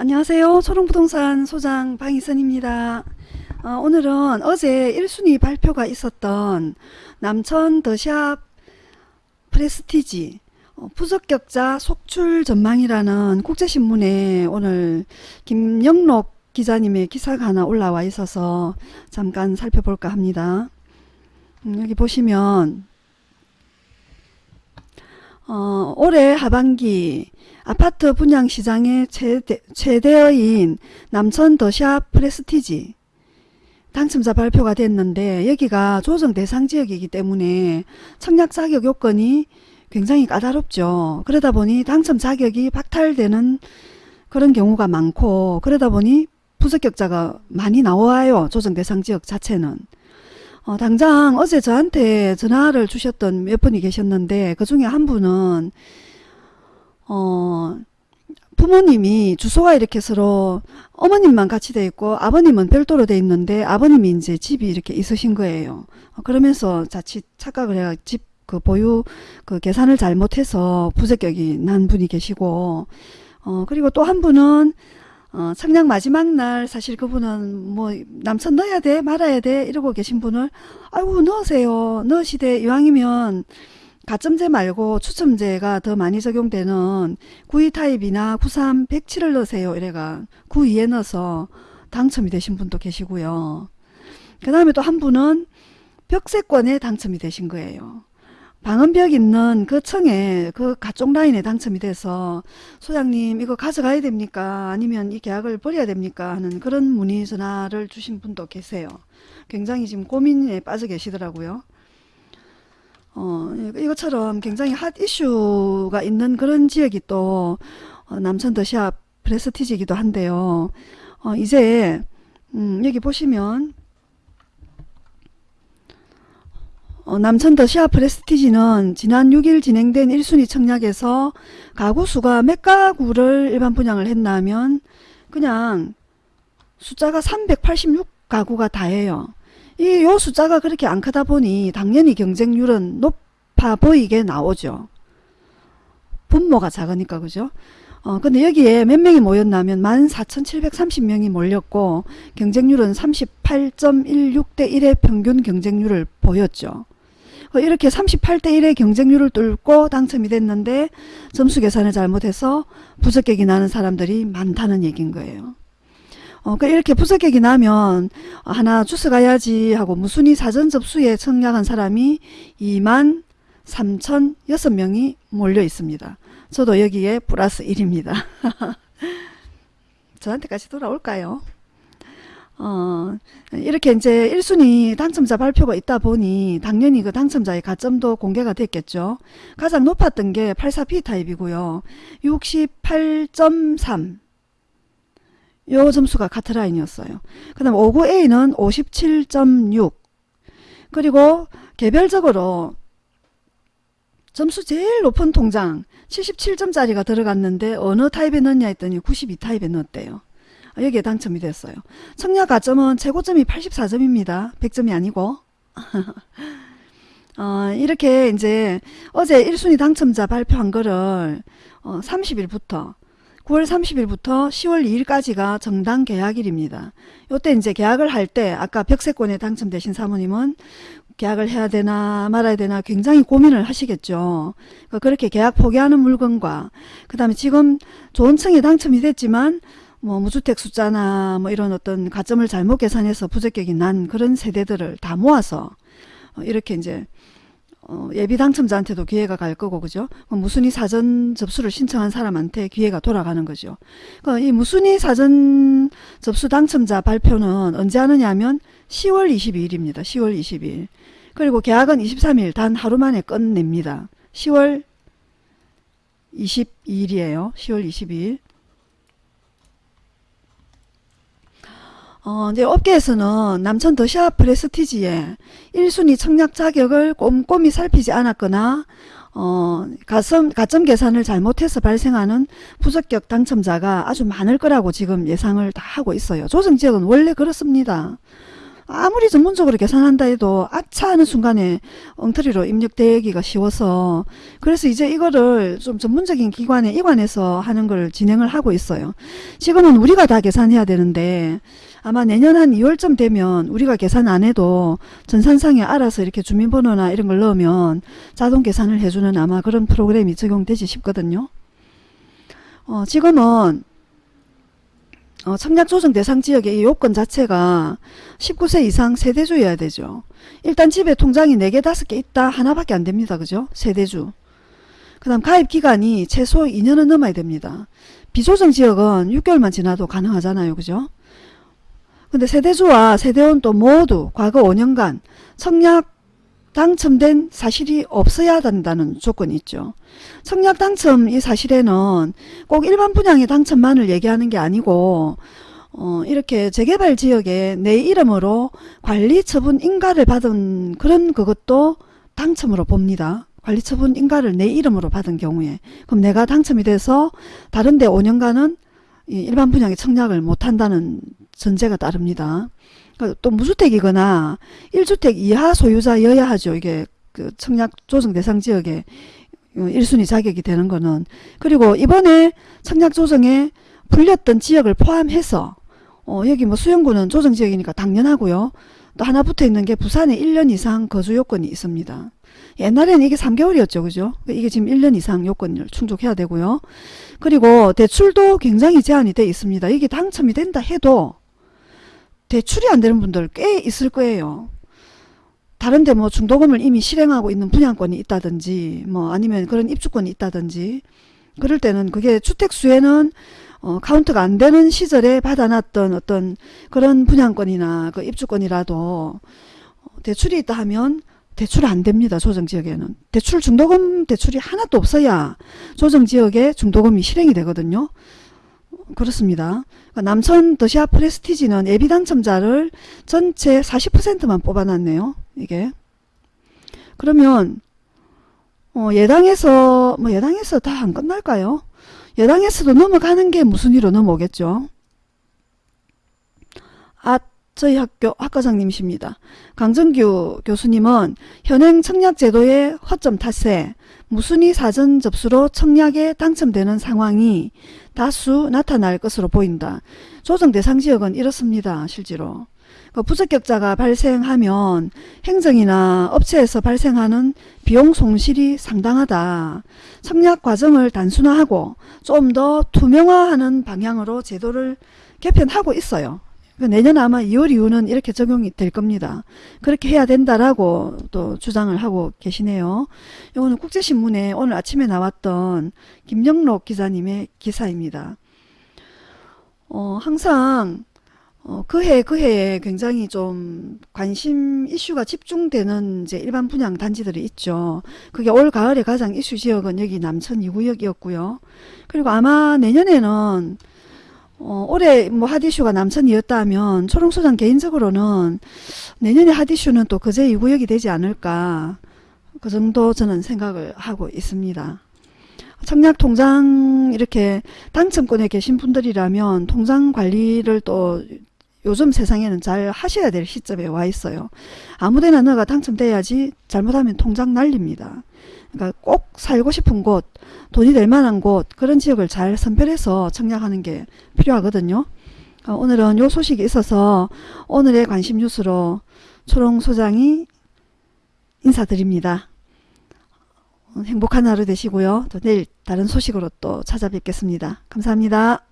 안녕하세요. 초롱부동산 소장 방희선입니다. 어, 오늘은 어제 1순위 발표가 있었던 남천 더샵 프레스티지 어, 부적격자 속출 전망이라는 국제신문에 오늘 김영록 기자님의 기사가 하나 올라와 있어서 잠깐 살펴볼까 합니다. 음, 여기 보시면 어, 올해 하반기 아파트 분양 시장의 최대, 최대어인 남천 더샵 프레스티지 당첨자 발표가 됐는데 여기가 조정 대상 지역이기 때문에 청약 자격 요건이 굉장히 까다롭죠. 그러다 보니 당첨 자격이 박탈되는 그런 경우가 많고 그러다 보니 부적격자가 많이 나와요. 조정 대상 지역 자체는. 어, 당장 어제 저한테 전화를 주셨던 몇 분이 계셨는데 그 중에 한 분은 어, 부모님이 주소가 이렇게 서로 어머님만 같이 돼 있고 아버님은 별도로 돼 있는데 아버님이 이제 집이 이렇게 있으신 거예요. 어, 그러면서 자칫 착각을 해가 집 그 보유 그 계산을 잘못해서 부적격이 난 분이 계시고 어 그리고 또 한 분은 어 청약 마지막 날 사실 그분은 뭐 남천 넣어야 돼 말아야 돼 이러고 계신 분을 아이고 넣으세요 넣으시되 이왕이면 가점제 말고 추첨제가 더 많이 적용되는 92 타입이나 93, 107을 넣으세요. 이래가 92에 넣어서 당첨이 되신 분도 계시고요. 그 다음에 또 한 분은 벽세권에 당첨이 되신 거예요. 방음벽 있는 그 층에 그 가쪽 라인에 당첨이 돼서 소장님 이거 가져가야 됩니까? 아니면 이 계약을 버려야 됩니까? 하는 그런 문의 전화를 주신 분도 계세요. 굉장히 지금 고민에 빠져 계시더라고요. 어, 이것처럼 굉장히 핫 이슈가 있는 그런 지역이 또 어, 남천 더샵 프레스티지이기도 한데요. 어, 이제 음, 여기 보시면 어, 남천 더샵 프레스티지는 지난 6일 진행된 1순위 청약에서 가구 수가 몇 가구를 일반 분양을 했나 하면 그냥 숫자가 386가구가 다예요. 이 요 숫자가 그렇게 안 크다 보니 당연히 경쟁률은 높아 보이게 나오죠. 분모가 작으니까 그죠? 어 근데 여기에 몇 명이 모였냐면 14,730명이 몰렸고 경쟁률은 38.16대 1의 평균 경쟁률을 보였죠. 어, 이렇게 38대 1의 경쟁률을 뚫고 당첨이 됐는데 점수 계산을 잘못해서 부적격이 나는 사람들이 많다는 얘기인 거예요. 어, 그 이렇게 부적격이 나면 하나 주스 가야지 하고 무순위 사전 접수에 청약한 사람이 2만 3천 6명이 몰려 있습니다. 저도 여기에 플러스 1입니다. 저한테까지 돌아올까요? 어, 이렇게 이제 1순위 당첨자 발표가 있다 보니 당연히 그 당첨자의 가점도 공개가 됐겠죠. 가장 높았던 게 84P 타입이고요. 68.3 요 점수가 카트라인이었어요. 그 다음 59A는 57.6 그리고 개별적으로 점수 제일 높은 통장 77점짜리가 들어갔는데 어느 타입에 넣냐 했더니 92 타입에 넣었대요. 여기에 당첨이 됐어요. 청약 가점은 최고점이 84점입니다. 100점이 아니고 어, 이렇게 이제 어제 1순위 당첨자 발표한 거를 어, 30일부터 9월 30일부터 10월 2일까지가 정당 계약일입니다. 요때 이제 계약을 할 때 아까 벽세권에 당첨되신 사모님은 계약을 해야 되나 말아야 되나 굉장히 고민을 하시겠죠. 그러니까 그렇게 계약 포기하는 물건과 그 다음에 지금 좋은 층에 당첨이 됐지만 뭐 무주택 숫자나 뭐 이런 어떤 가점을 잘못 계산해서 부적격이 난 그런 세대들을 다 모아서 어, 이렇게 이제 어, 예비 당첨자한테도 기회가 갈 거고 그죠? 무순위 사전 접수를 신청한 사람한테 기회가 돌아가는 거죠. 그러니까 이 무순위 사전 접수 당첨자 발표는 언제 하느냐 하면 10월 22일입니다. 10월 22일. 그리고 계약은 23일 단 하루 만에 끝냅니다. 10월 22일이에요. 10월 22일 어, 이제 업계에서는 남천 더샵 프레스티지에 1순위 청약 자격을 꼼꼼히 살피지 않았거나 어, 가점, 가점 계산을 잘못해서 발생하는 부적격 당첨자가 아주 많을 거라고 지금 예상을 다 하고 있어요. 조정지역은 원래 그렇습니다. 아무리 전문적으로 계산한다 해도 아차 하는 순간에 엉터리로 입력되기가 쉬워서 그래서 이제 이거를 좀 전문적인 기관에 이관해서 하는 걸 진행을 하고 있어요. 지금은 우리가 다 계산해야 되는데 아마 내년 한 2월쯤 되면 우리가 계산 안 해도 전산상에 알아서 이렇게 주민번호나 이런 걸 넣으면 자동 계산을 해주는 아마 그런 프로그램이 적용되지 싶거든요. 어, 지금은 어, 청약조정 대상 지역의 이 요건 자체가 19세 이상 세대주여야 되죠. 일단 집에 통장이 4개 5개 있다 하나밖에 안 됩니다. 그죠? 세대주. 그 다음 가입 기간이 최소 2년은 넘어야 됩니다. 비조정 지역은 6개월만 지나도 가능하잖아요. 그죠? 근데 세대주와 세대원 또 모두 과거 5년간 청약 당첨된 사실이 없어야 된다는 조건이 있죠. 청약 당첨 이 사실에는 꼭 일반 분양의 당첨만을 얘기하는 게 아니고 어, 이렇게 재개발 지역에 내 이름으로 관리처분 인가를 받은 그런 그것도 당첨으로 봅니다. 관리처분 인가를 내 이름으로 받은 경우에 그럼 내가 당첨이 돼서 다른 데 5년간은 이 일반 분양의 청약을 못한다는 전제가 따릅니다. 그러니까 또 무주택이거나 1주택 이하 소유자여야 하죠. 이게 그 청약 조정 대상 지역에 1순위 자격이 되는 거는 그리고 이번에 청약 조정에 풀렸던 지역을 포함해서 어 여기 뭐 수영구는 조정 지역이니까 당연하고요. 또 하나 붙어 있는 게 부산에 1년 이상 거주 요건이 있습니다. 옛날에는 이게 3개월이었죠. 그죠? 이게 지금 1년 이상 요건을 충족해야 되고요. 그리고 대출도 굉장히 제한이 돼 있습니다. 이게 당첨이 된다 해도 대출이 안 되는 분들 꽤 있을 거예요. 다른데 뭐 중도금을 이미 실행하고 있는 분양권이 있다든지 뭐 아니면 그런 입주권이 있다든지 그럴 때는 그게 주택수에는 어, 카운트가 안 되는 시절에 받아놨던 어떤 그런 분양권이나 그 입주권이라도 대출이 있다 하면 대출 안 됩니다. 조정지역에는. 대출 중도금 대출이 하나도 없어야 조정지역에 중도금이 실행이 되거든요. 그렇습니다. 그러니까 남천 더시아 프레스티지는 예비 당첨자를 전체 40%만 뽑아놨네요. 이게. 그러면 어, 예당에서 뭐 예당에서 다 안 끝날까요? 예당에서도 넘어가는 게 무슨 일로 넘어오겠죠? 아 저희 학교 학과장님이십니다. 강정규 교수님은 현행 청약제도의 허점 탓에 무순위 사전 접수로 청약에 당첨되는 상황이 다수 나타날 것으로 보인다. 조정 대상 지역은 이렇습니다. 실제로. 그 부적격자가 발생하면 행정이나 업체에서 발생하는 비용 손실이 상당하다. 청약 과정을 단순화하고 좀 더 투명화하는 방향으로 제도를 개편하고 있어요. 내년 아마 2월 이후는 이렇게 적용이 될 겁니다. 그렇게 해야 된다라고 또 주장을 하고 계시네요. 이거는 국제신문에 오늘 아침에 나왔던 김영록 기자님의 기사입니다. 어, 항상 어, 그해 그해에 굉장히 좀 관심 이슈가 집중되는 이제 일반 분양 단지들이 있죠. 그게 올 가을에 가장 이슈 지역은 여기 남천 2구역이었고요. 그리고 아마 내년에는 어, 올해 뭐 핫이슈가 남천이었다면 초롱소장 개인적으로는 내년에 핫이슈는 또 그제 2구역이 되지 않을까 그 정도 저는 생각을 하고 있습니다. 청약 통장 이렇게 당첨권에 계신 분들이라면 통장 관리를 또 요즘 세상에는 잘 하셔야 될 시점에 와 있어요. 아무데나 너가 당첨돼야지 잘못하면 통장 날립니다. 그러니까 꼭 살고 싶은 곳, 돈이 될 만한 곳 그런 지역을 잘 선별해서 청약하는 게 필요하거든요. 어, 오늘은 요 소식이 있어서 오늘의 관심 뉴스로 초롱 소장이 인사드립니다. 어, 행복한 하루 되시고요. 또 내일 다른 소식으로 또 찾아뵙겠습니다. 감사합니다.